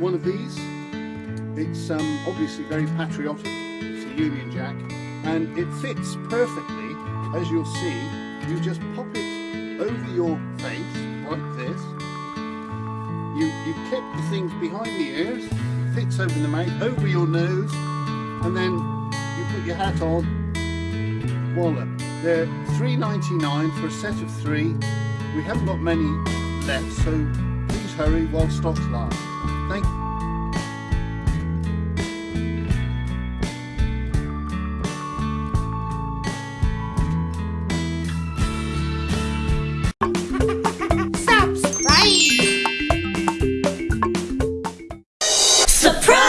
one of these. It's um, obviously very patriotic. It's a Union Jack and it fits perfectly as you'll see. You just pop it over your face like this. You, you clip the things behind the ears, fits over the mouth, over your nose and then you put your hat on. Voila. They're $3.99 for a set of three. We haven't got many left so please hurry while stocks last. Thank you. Surprise!